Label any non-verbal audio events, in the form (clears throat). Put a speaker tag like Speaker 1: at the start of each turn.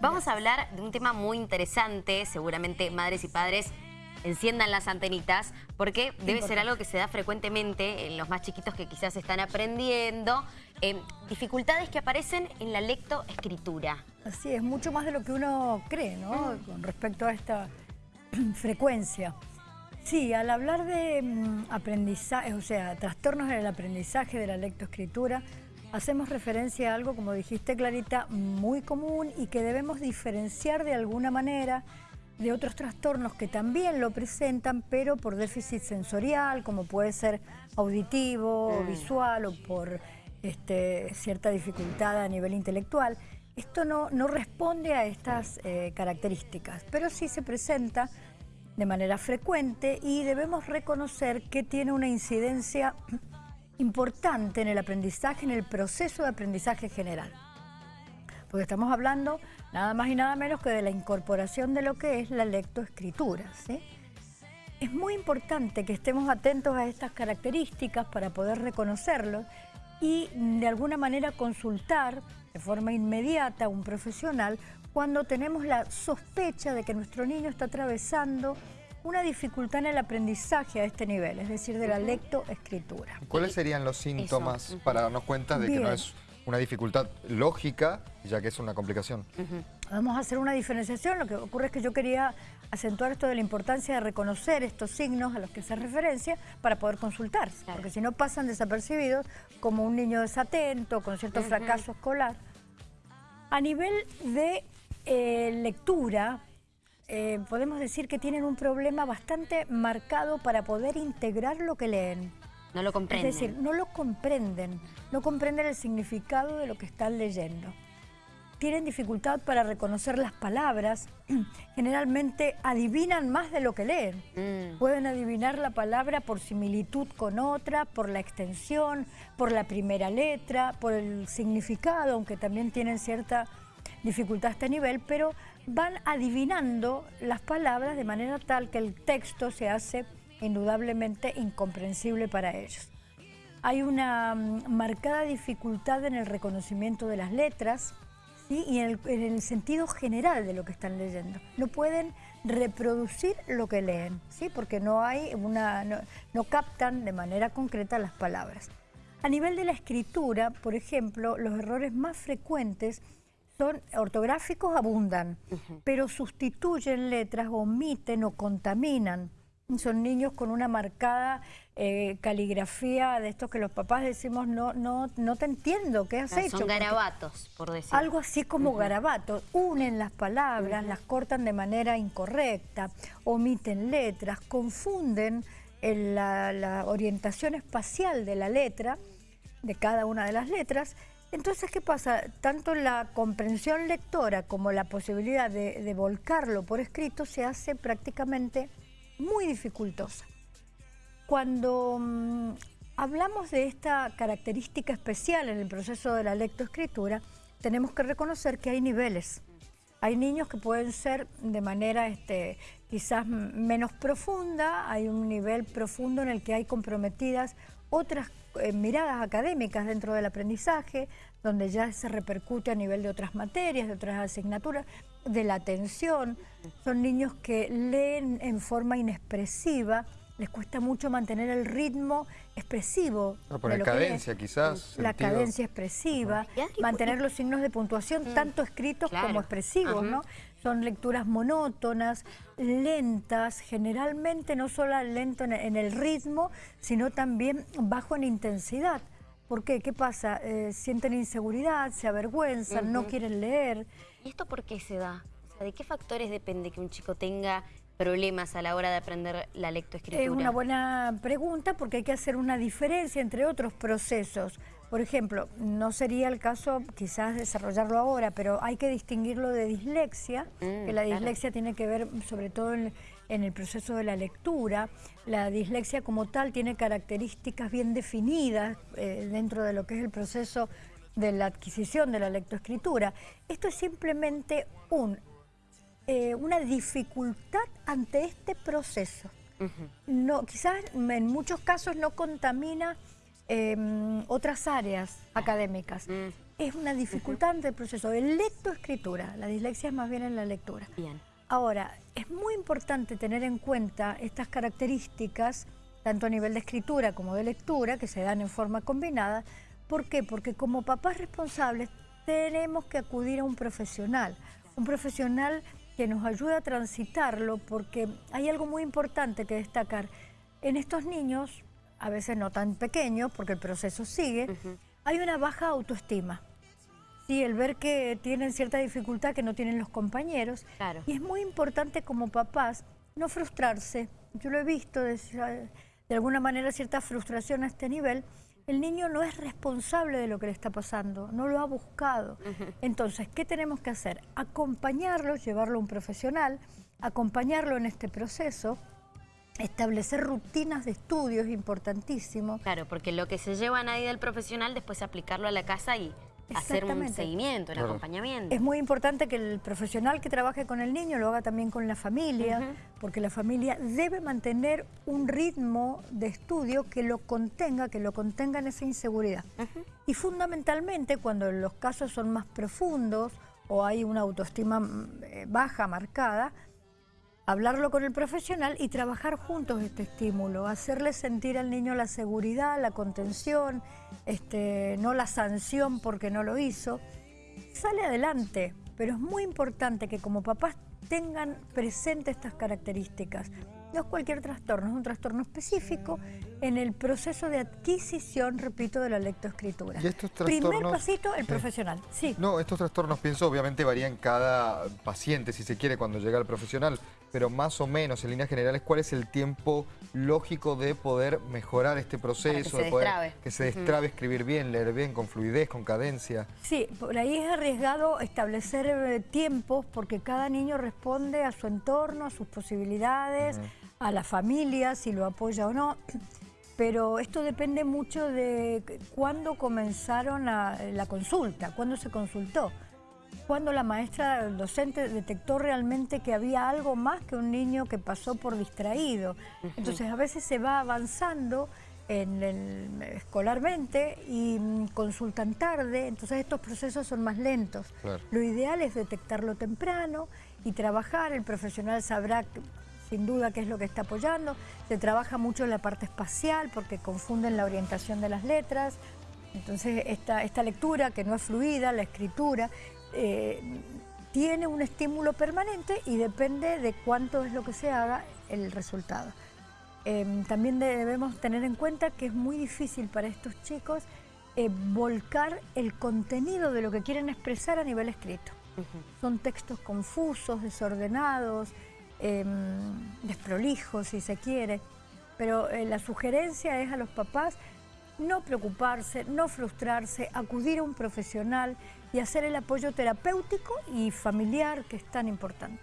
Speaker 1: Vamos a hablar de un tema muy interesante, seguramente madres y padres enciendan las antenitas, porque debe ser algo que se da frecuentemente en los más chiquitos que quizás están aprendiendo. Eh, dificultades que aparecen en la lectoescritura.
Speaker 2: Así es, mucho más de lo que uno cree, ¿no? Mm. Con respecto a esta (clears throat) frecuencia. Sí, al hablar de mm, aprendizaje, o sea, trastornos en el aprendizaje de la lectoescritura, hacemos referencia a algo, como dijiste Clarita, muy común y que debemos diferenciar de alguna manera de otros trastornos que también lo presentan, pero por déficit sensorial, como puede ser auditivo, o mm. visual o por este, cierta dificultad a nivel intelectual. Esto no, no responde a estas eh, características, pero sí se presenta de manera frecuente y debemos reconocer que tiene una incidencia importante en el aprendizaje, en el proceso de aprendizaje general. Porque estamos hablando nada más y nada menos que de la incorporación de lo que es la lectoescritura. Es muy importante que estemos atentos a estas características para poder reconocerlos y de alguna manera consultar de forma inmediata a un profesional cuando tenemos la sospecha de que nuestro niño está atravesando una dificultad en el aprendizaje a este nivel, es decir, de la lectoescritura.
Speaker 3: ¿Cuáles serían los síntomas para darnos cuenta de que no es una dificultad lógica, ya que es una complicación?
Speaker 2: Vamos a hacer una diferenciación. Lo que ocurre es que yo quería acentuar esto de la importancia de reconocer estos signos a los que se referencia para poder consultar. Porque si no pasan desapercibidos como un niño desatento, con cierto fracaso escolar. A nivel de eh, lectura, eh, podemos decir que tienen un problema bastante marcado para poder integrar lo que leen.
Speaker 1: No lo comprenden.
Speaker 2: Es decir, no lo comprenden, no comprenden el significado de lo que están leyendo. Tienen dificultad para reconocer las palabras, (clears throat) generalmente adivinan más de lo que leen. Mm. Pueden adivinar la palabra por similitud con otra, por la extensión, por la primera letra, por el significado, aunque también tienen cierta dificultad a este nivel, pero van adivinando las palabras de manera tal que el texto se hace indudablemente incomprensible para ellos. Hay una mm, marcada dificultad en el reconocimiento de las letras y en el, sentido general de lo que están leyendo. No pueden reproducir lo que leen, ¿sí? porque no, hay una, no captan de manera concreta las palabras. A nivel de la escritura, por ejemplo, los errores más frecuentes son ortográficos abundan, pero sustituyen letras, omiten o contaminan. Son niños con una marcada eh, caligrafía de estos que los papás decimos, no, no, no te entiendo, ¿qué has hecho?
Speaker 1: Son garabatos, por decir.
Speaker 2: Algo así como garabatos. Unen las palabras, las cortan de manera incorrecta, omiten letras, confunden la, la orientación espacial de la letra, de cada una de las letras, entonces, ¿qué pasa? Tanto la comprensión lectora como la posibilidad de, volcarlo por escrito se hace prácticamente muy dificultosa. Cuando mm, hablamos de esta característica especial en el proceso de la lectoescritura, tenemos que reconocer que hay niveles. Hay niños que pueden ser de manera este, quizás menos profunda, hay un nivel profundo en el que hay comprometidas otras eh, miradas académicas dentro del aprendizaje, donde ya se repercute a nivel de otras materias, de otras asignaturas, de la atención. Son niños que leen en forma inexpresiva, les cuesta mucho mantener el ritmo expresivo.
Speaker 3: No, por la cadencia quizás.
Speaker 2: La cadencia expresiva, mantener los signos de puntuación, mm. tanto escritos como expresivos, ¿no? Son lecturas monótonas, lentas, generalmente no solo lento en el ritmo, sino también bajo en intensidad. ¿Por qué? ¿Qué pasa? Eh, sienten inseguridad, se avergüenzan, no quieren leer.
Speaker 1: ¿Y esto por qué se da? ¿De qué factores depende que un chico tenga problemas a la hora de aprender la lectoescritura?
Speaker 2: Es una buena pregunta porque hay que hacer una diferencia entre otros procesos. Por ejemplo, no sería el caso quizás desarrollarlo ahora, pero hay que distinguirlo de dislexia, mm, que la dislexia tiene que ver sobre todo en, el proceso de la lectura. La dislexia como tal tiene características bien definidas eh, dentro de lo que es el proceso de la adquisición de la lectoescritura. Esto es simplemente un, eh, una dificultad ante este proceso. no, quizás en muchos casos no contamina Em, otras áreas académicas. Mm. es una dificultad en el proceso de lectoescritura. La dislexia es más bien en la lectura.
Speaker 1: Bien.
Speaker 2: Ahora, es muy importante tener en cuenta estas características, tanto a nivel de escritura como de lectura, que se dan en forma combinada. ¿Por qué? Porque como papás responsables tenemos que acudir a un profesional, un profesional que nos ayude a transitarlo, porque hay algo muy importante que destacar. En estos niños, a veces no tan pequeños, porque el proceso sigue, hay una baja autoestima. Sí, el ver que tienen cierta dificultad que no tienen los compañeros. Y es muy importante como papás no frustrarse. Yo lo he visto de, de alguna manera cierta frustración a este nivel. El niño no es responsable de lo que le está pasando, no lo ha buscado. Entonces, ¿qué tenemos que hacer? Acompañarlo, llevarlo a un profesional, acompañarlo en este proceso, establecer rutinas de estudio es importantísimo.
Speaker 1: Claro, porque lo que se lleva a nadie del profesional, después aplicarlo a la casa y hacer un seguimiento, un acompañamiento.
Speaker 2: Es muy importante que el profesional que trabaje con el niño lo haga también con la familia, porque la familia debe mantener un ritmo de estudio que lo contenga, que lo contenga en esa inseguridad. Y fundamentalmente cuando los casos son más profundos o hay una autoestima mm, eh, baja marcada, hablarlo con el profesional y trabajar juntos este estímulo, hacerle sentir al niño la seguridad, la contención, este, no la sanción porque no lo hizo. Sale adelante, pero es muy importante que como papás tengan presente estas características. No es cualquier trastorno, es un trastorno específico en el proceso de adquisición, repito, de la lectoescritura.
Speaker 3: ¿Y estos
Speaker 2: trastornos... Primer pasito, el profesional. Sí.
Speaker 3: No, estos trastornos, pienso, obviamente varían cada paciente, si se quiere, cuando llega el profesional, pero más o menos, en líneas generales, ¿cuál es el tiempo lógico de poder mejorar este proceso?
Speaker 1: que se
Speaker 3: de poder,
Speaker 1: destrabe.
Speaker 3: Que se destrabe, escribir bien, leer bien, con fluidez, con cadencia.
Speaker 2: Sí, por ahí es arriesgado establecer eh, tiempos porque cada niño responde a su entorno, a sus posibilidades, a la familia, si lo apoya o no pero esto depende mucho de cuándo comenzaron la consulta, cuándo se consultó, cuándo la maestra el docente detectó realmente que había algo más que un niño que pasó por distraído. Entonces a veces se va avanzando en escolarmente y mm, consultan tarde, entonces estos procesos son más lentos. Lo ideal es detectarlo temprano y trabajar, el profesional sabrá sin duda qué es lo que está apoyando. Se trabaja mucho en la parte espacial porque confunden la orientación de las letras. Entonces esta, esta lectura que no es fluida, la escritura, eh, tiene un estímulo permanente y depende de cuánto es lo que se haga el resultado. Em, también debemos tener en cuenta que es muy difícil para estos chicos eh, volcar el contenido de lo que quieren expresar a nivel escrito. Son textos confusos, desordenados, Em, desprolijos, si se quiere. Pero eh, la sugerencia es a los papás no preocuparse, no frustrarse, acudir a un profesional y hacer el apoyo terapéutico y familiar que es tan importante.